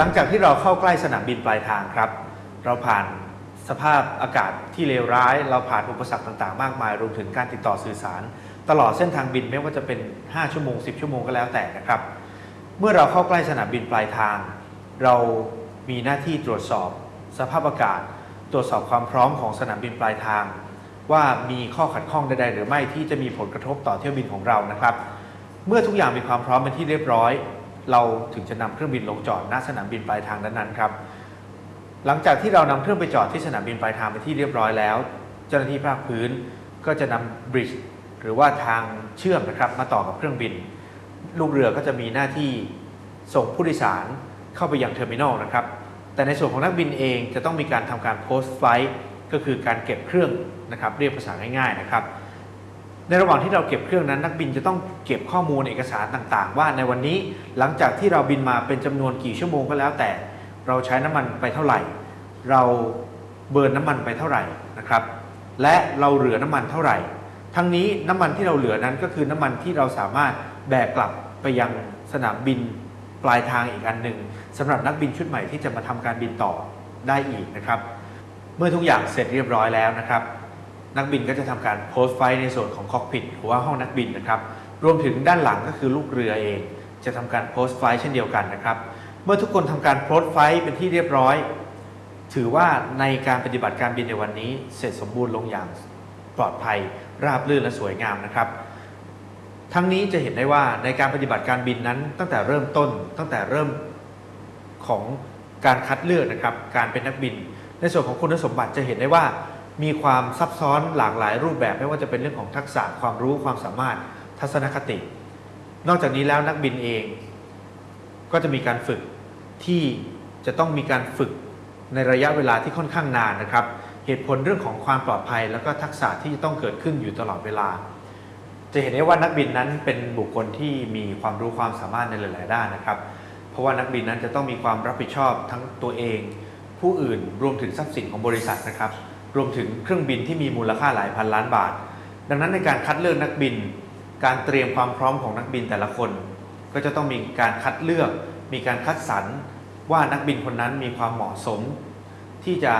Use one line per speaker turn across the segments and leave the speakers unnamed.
หลังจากที่เราเข้าใกล้สนามบินปลายทางครับ เราผ่านสภาพอากาศที่เลวร้าย เราผ่านอุปสรรคต่างๆ มากมาย รวมถึงการติดต่อสื่อสาร ตลอดเส้นทางบินไม่ว่าจะเป็น 5 ชั่วโมง 10 ชั่วโมงก็แล้วแต่นะครับ เมื่อเราเข้าใกล้สนามบินปลายทาง เรามีหน้าที่ตรวจสอบ สภาพอากาศ ตรวจสอบความพร้อมของสนามบินปลายทาง ว่ามีข้อขัดข้องใดๆหรือไม่ที่จะมีผลกระทบต่อเที่ยวบินของเรานะครับ เมื่อทุกอย่างมีความพร้อมเป็นที่เรียบร้อย เราถึงจะนำเครื่องบินลงจอดณสนามบินปลายทางนั้นๆครับ หลังจากที่เรานำเครื่องไปจอดที่สนามบินปลายทางเป็นที่เรียบร้อยแล้ว เจ้าหน้าที่ภาคพื้นก็จะนำ bridge หรือว่าทางเชื่อมนะครับมาต่อกับเครื่องบิน ลูกเรือก็จะมีหน้าที่ส่งผู้โดยสารเข้าไปยัง terminal นะครับ แต่ในส่วนของนักบินเองจะต้องมีการทำการ post flight ก็คือการเก็บเครื่องนะครับเรียกภาษาง่ายๆนะครับ ในระหว่างที่เราเก็บเครื่องนั้นนักบินจะต้องเก็บข้อมูลเอกสารต่างๆ ว่าในวันนี้หลังจากที่เราบินมาเป็นจำนวนกี่ชั่วโมงก็แล้วแต่ เราใช้น้ำมันไปเท่าไหร่ เราเบิร์นน้ำมันไปเท่าไหร่นะครับ และเราเหลือน้ำมันเท่าไหร่ ทั้งนี้น้ำมันที่เราเหลือนั้นก็คือน้ำมันที่เราสามารถแบกกลับไปยังสนามบินปลายทางอีกอันหนึ่งสำหรับนักบินชุดใหม่ที่จะมาทำการบินต่อได้อีกนะครับ เมื่อทุกอย่างเสร็จเรียบร้อยแล้วนะครับ นักบินก็จะทำการโพสต์ไฟในส่วนของคอกพิทหรือว่าห้องนักบินนะครับ รวมถึงด้านหลังก็คือลูกเรือเอง จะทำการโพสต์ไฟเช่นเดียวกันนะครับ เมื่อทุกคนทำการโพสต์ไฟเป็นที่เรียบร้อย ถือว่าในการปฏิบัติการบินในวันนี้ เสร็จสมบูรณ์ลงอย่างปลอดภัย ราบรื่นและสวยงามนะครับ ทั้งนี้จะเห็นได้ว่าในการปฏิบัติการบินนั้น ตั้งแต่เริ่มต้น ตั้งแต่เริ่มของการคัดเลือกนะครับ การเป็นนักบิน ในส่วนของคุณสมบัติจะเห็นได้ว่า มีความซับซ้อนหลากหลายรูปแบบ ไม่ว่าจะเป็นเรื่องของทักษะความรู้ความสามารถทัศนคติ นอกจากนี้แล้วนักบินเอง ก็จะมีการฝึกที่จะต้องมีการฝึกในระยะเวลาที่ค่อนข้างนานนะครับ เหตุผลเรื่องของความปลอดภัย แล้วก็ทักษะที่จะต้องเกิดขึ้นอยู่ตลอดเวลา จะเห็นได้ว่านักบินนั้นเป็นบุคคลที่มีความรู้ความสามารถในหลาย ๆ ด้านนะครับ เพราะว่านักบินนั้นจะต้องมีความรับผิดชอบทั้งตัวเอง ผู้อื่นรวมถึงทรัพย์สินของบริษัทนะครับ รวมถึงเครื่องบินที่มีมูลค่าหลายพันล้านบาท ดังนั้นในการคัดเลือกนักบิน การเตรียมความพร้อมของนักบินแต่ละคน ก็จะต้องมีการคัดเลือก มีการคัดสรรว่านักบินคนนั้นมีความเหมาะสม ที่จะ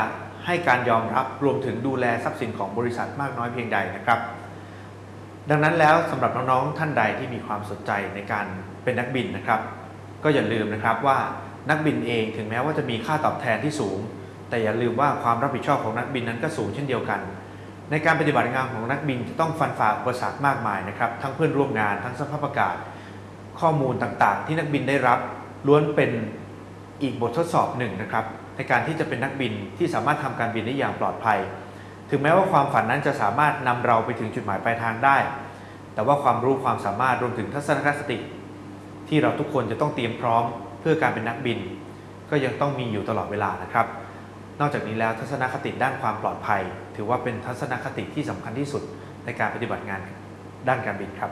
ให้การยอมรับรวมถึงดูแลทรัพย์สินของบริษัทมากน้อยเพียงใดนะครับ ดังนั้นแล้วสำหรับน้องๆท่านใดที่มีความสนใจในการเป็นนักบินนะครับ ก็อย่าลืมนะครับว่านักบินเองถึงแม้ว่าจะมีค่าตอบแทนที่สูง แต่อย่าลืมว่าความรับผิดชอบของนักบินนั้นก็สูงเช่นเดียวกัน ในการปฏิบัติงานของนักบินจะต้องฟันฝ่าอุปสรรคมากมายนะครับ ทั้งเพื่อนร่วมงาน ทั้งสภาพอากาศ ข้อมูลต่างๆ ที่นักบินได้รับล้วนเป็นอีกบททดสอบหนึ่งนะครับในการที่จะเป็นนักบินที่สามารถทำการบินได้อย่างปลอดภัย ถึงแม้ว่าความฝันนั้นจะสามารถนำเราไปถึงจุดหมายปลายทางได้ แต่ว่าความรู้ความสามารถรวมถึงทัศนคติ ที่เราทุกคนจะต้องเตรียมพร้อมเพื่อการเป็นนักบิน ก็ยังต้องมีอยู่ตลอดเวลานะครับ นอกจากนี้แล้วทัศนคติด้านความปลอดภัย ถือว่าเป็นทัศนคติที่สำคัญที่สุดในการปฏิบัติงานด้านการบินครับ